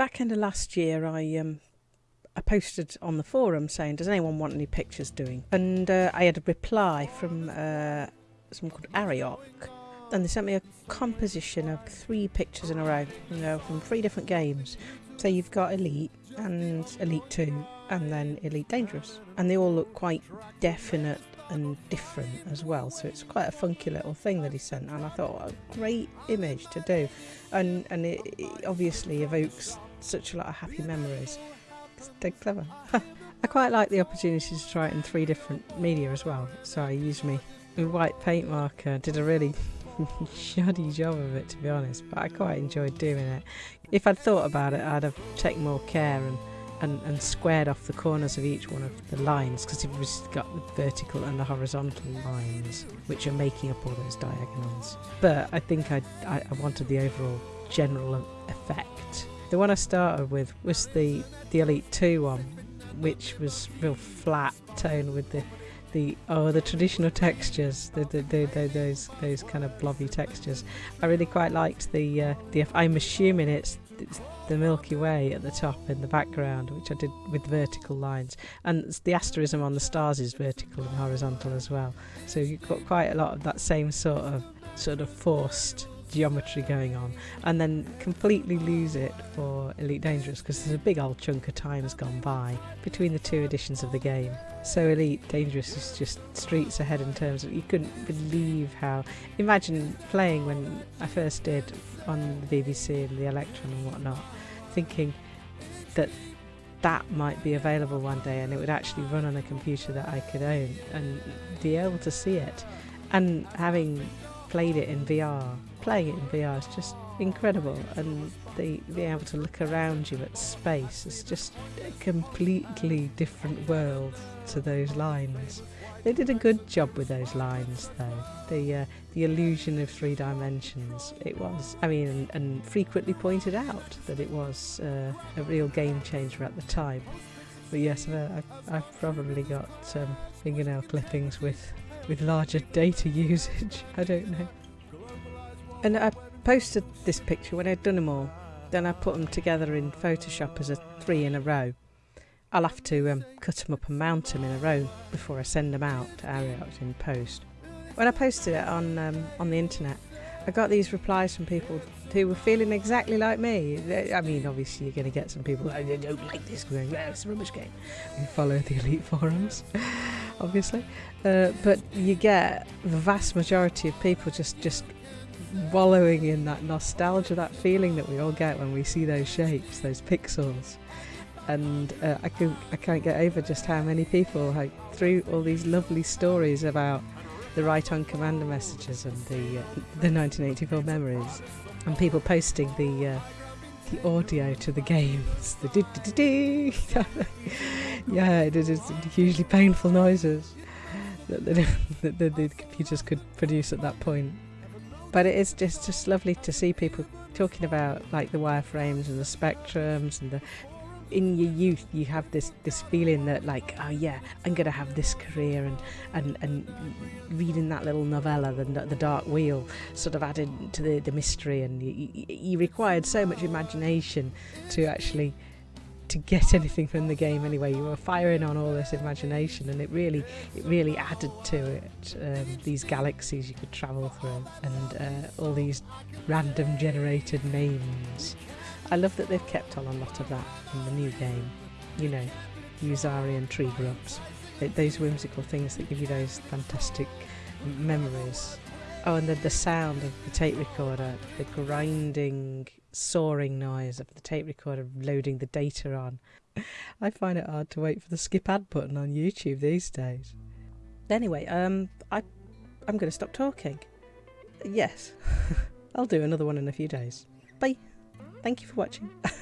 back end of last year, I um, I posted on the forum saying, "Does anyone want any pictures doing?" And uh, I had a reply from uh, someone called Ariok, and they sent me a composition of three pictures in a row, you know, from three different games. So you've got Elite and Elite Two, and then Elite Dangerous, and they all look quite definite and different as well. So it's quite a funky little thing that he sent, and I thought, what a great image to do, and and it, it obviously evokes such a lot of happy memories. It's dead clever. I quite like the opportunity to try it in three different media as well. So I used me white paint marker, did a really shoddy job of it to be honest, but I quite enjoyed doing it. If I'd thought about it, I'd have taken more care and and, and squared off the corners of each one of the lines because it was got the vertical and the horizontal lines which are making up all those diagonals. But I think I, I, I wanted the overall general effect. The one I started with was the, the Elite 2 one, which was real flat tone with the the oh the traditional textures the, the, the, the, those those kind of blobby textures i really quite liked the uh, the i'm assuming it's, it's the Milky Way at the top in the background, which I did with vertical lines. And the asterism on the stars is vertical and horizontal as well. So you've got quite a lot of that same sort of sort of forced geometry going on and then completely lose it for Elite Dangerous because there's a big old chunk of time has gone by between the two editions of the game. So Elite Dangerous is just streets ahead in terms of you couldn't believe how imagine playing when I first did on the BBC and the Electron and whatnot thinking that that might be available one day and it would actually run on a computer that I could own and be able to see it. And having played it in VR, playing it in VR is just incredible. And the being able to look around you at space is just a completely different world to those lines. They did a good job with those lines, though. The uh, the illusion of three dimensions. It was, I mean, and, and frequently pointed out that it was uh, a real game changer at the time. But yes, uh, I, I've probably got um, fingernail clippings with with larger data usage. I don't know. And I posted this picture when I'd done them all. Then I put them together in Photoshop as a three in a row. I'll have to um, cut them up and mount them in a row before I send them out to Ariok in post. When I posted it on um, on the internet, I got these replies from people who were feeling exactly like me. I mean, obviously, you're going to get some people that don't like this yeah, it's a rubbish game. You follow the elite forums, obviously, uh, but you get the vast majority of people just just wallowing in that nostalgia, that feeling that we all get when we see those shapes, those pixels. And uh, I can I can't get over just how many people like through all these lovely stories about the Right on Commander messages and the uh, the 1984 memories, and people posting the uh, the audio to the games, the yeah, it is hugely painful noises that the, that the, the computers could produce at that point. But it is just just lovely to see people talking about like the wireframes and the spectrums and the in your youth you have this this feeling that like oh yeah i'm gonna have this career and and and reading that little novella the, the dark wheel sort of added to the, the mystery and you, you required so much imagination to actually to get anything from the game anyway you were firing on all this imagination and it really it really added to it um, these galaxies you could travel through and uh, all these random generated names I love that they've kept on a lot of that in the new game. You know, Yuzarian tree grubs. those whimsical things that give you those fantastic memories. Oh, and the, the sound of the tape recorder, the grinding, soaring noise of the tape recorder loading the data on. I find it hard to wait for the skip ad button on YouTube these days. Anyway, um, I, I'm going to stop talking. Yes, I'll do another one in a few days. Bye. Thank you for watching.